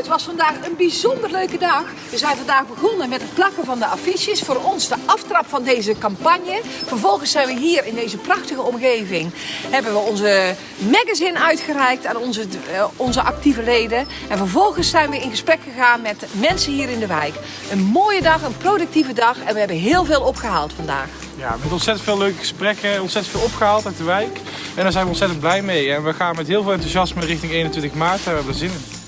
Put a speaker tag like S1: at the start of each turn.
S1: Het was vandaag een bijzonder leuke dag. We zijn vandaag begonnen met het plakken van de affiches. Voor ons de aftrap van deze campagne. Vervolgens zijn we hier in deze prachtige omgeving. Hebben we onze magazine uitgereikt aan onze, eh, onze actieve leden. En vervolgens zijn we in gesprek gegaan met mensen hier in de wijk. Een mooie dag, een productieve dag. En we hebben heel veel opgehaald vandaag.
S2: Ja, met ontzettend veel leuke gesprekken, ontzettend veel opgehaald uit de wijk. En daar zijn we ontzettend blij mee. En we gaan met heel veel enthousiasme richting 21 maart. Daar hebben we zin in.